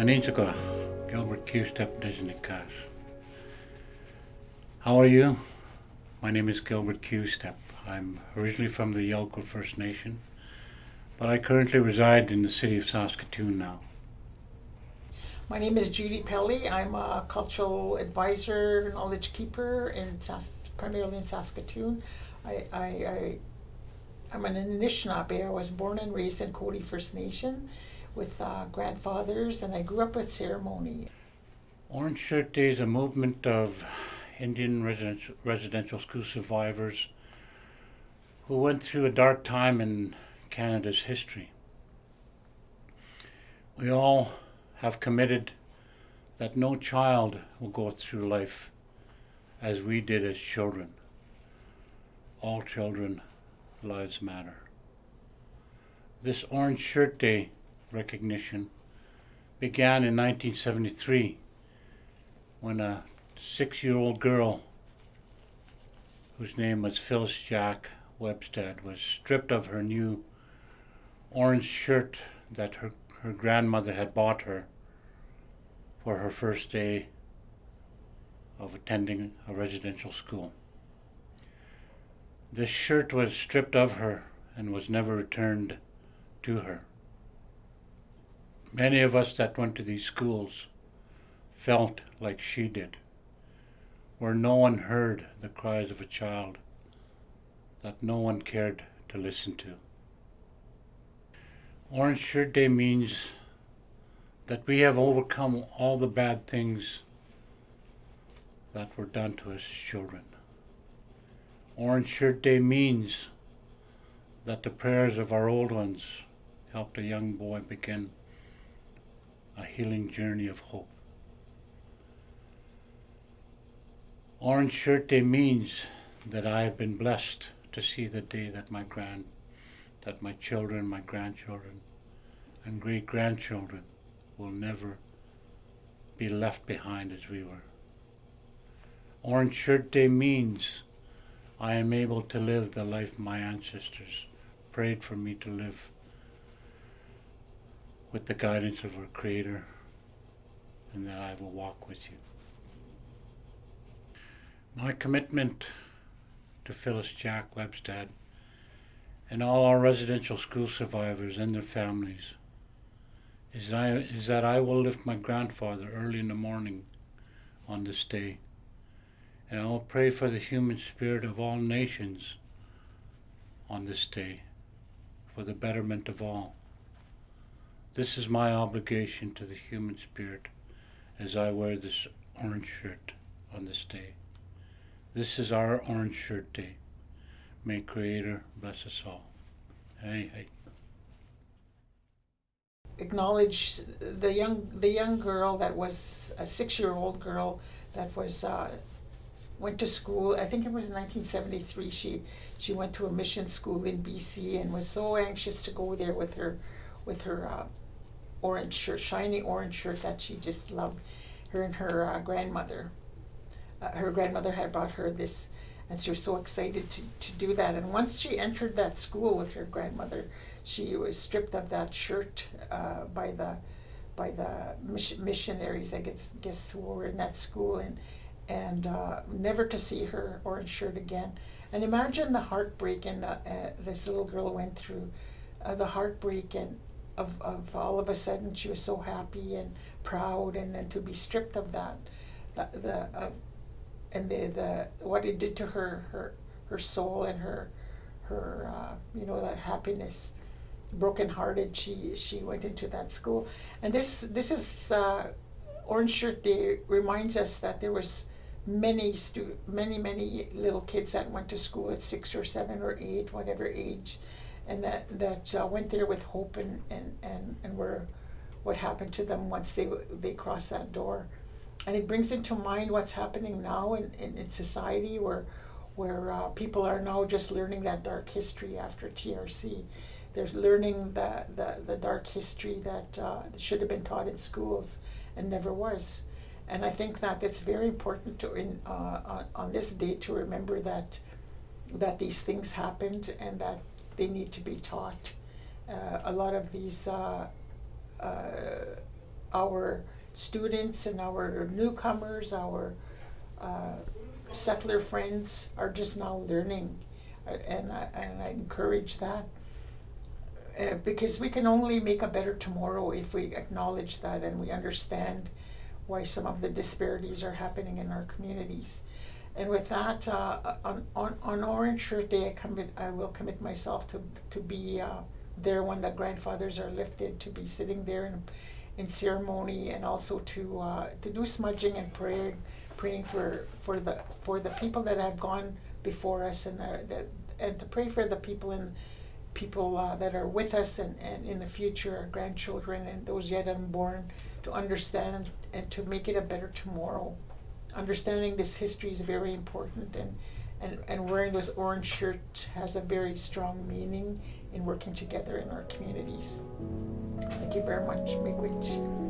Aninsuka, Gilbert Q. Step Disneykas. How are you? My name is Gilbert Q. Step. I'm originally from the Yolko First Nation, but I currently reside in the city of Saskatoon now. My name is Judy Pelly. I'm a cultural advisor, knowledge keeper in Sas- primarily in Saskatoon. I, I, I, I'm an Anishinaabe. I was born and raised in Cote First Nation with uh, grandfathers, and I grew up with ceremony. Orange Shirt Day is a movement of Indian residential, residential school survivors who went through a dark time in Canada's history. We all have committed that no child will go through life as we did as children. All children lives matter. This Orange Shirt Day recognition began in 1973 when a six year old girl whose name was Phyllis Jack Webstad was stripped of her new orange shirt that her, her grandmother had bought her for her first day of attending a residential school. This shirt was stripped of her and was never returned to her. Many of us that went to these schools felt like she did, where no one heard the cries of a child that no one cared to listen to. Orange Shirt Day means that we have overcome all the bad things that were done to us children. Orange Shirt Day means that the prayers of our old ones helped a young boy begin a healing journey of hope. Orange Shirt Day means that I have been blessed to see the day that my grand, that my children, my grandchildren, and great grandchildren will never be left behind as we were. Orange Shirt Day means I am able to live the life my ancestors prayed for me to live with the guidance of our Creator, and that I will walk with you. My commitment to Phyllis Jack Webstad and all our residential school survivors and their families is that, I, is that I will lift my grandfather early in the morning on this day, and I will pray for the human spirit of all nations on this day, for the betterment of all. This is my obligation to the human spirit as I wear this orange shirt on this day. This is our orange shirt day. May Creator bless us all. Hey, hey. Acknowledge the young the young girl that was a six year old girl that was uh, went to school. I think it was 1973. She she went to a mission school in BC and was so anxious to go there with her with her uh, orange shirt, shiny orange shirt that she just loved. Her and her uh, grandmother. Uh, her grandmother had brought her this, and she was so excited to, to do that. And once she entered that school with her grandmother, she was stripped of that shirt uh, by the by the missionaries, I guess, guess who were in that school, and and uh, never to see her orange shirt again. And imagine the heartbreak and the, uh, this little girl went through, uh, the heartbreak and of, of all of a sudden she was so happy and proud, and then to be stripped of that, the, the uh, and the, the what it did to her her her soul and her her uh, you know the happiness brokenhearted she she went into that school. And this this is uh, orange shirt day reminds us that there was many stu- many many little kids that went to school at six or seven or eight whatever age and that that uh, went there with hope and and and, and were what happened to them once they they crossed that door and it brings into mind what's happening now in, in, in society where where uh, people are now just learning that dark history after TRC. They're learning the, the, the dark history that uh, should have been taught in schools and never was. And I think that it's very important to in, uh, on, on this day to remember that that these things happened and that they need to be taught. Uh, a lot of these uh, uh, our students and our newcomers, our uh, settler friends are just now learning, uh, and I, and I encourage that. Uh, because we can only make a better tomorrow if we acknowledge that and we understand why some of the disparities are happening in our communities. And with that, uh, on, on, on Orange Shirt Day, I commit, I will commit myself to, to be uh, there when the grandfathers are lifted, to be sitting there in, in ceremony, and also to uh, to do smudging and praying, praying for, for the for the people that have gone before us, and the, and to pray for the people in people uh, that are with us and, and in the future, our grandchildren and those yet unborn, to understand and to make it a better tomorrow. Understanding this history is very important, and, and, and wearing those orange shirts has a very strong meaning in working together in our communities. Thank you very much, Miigwech.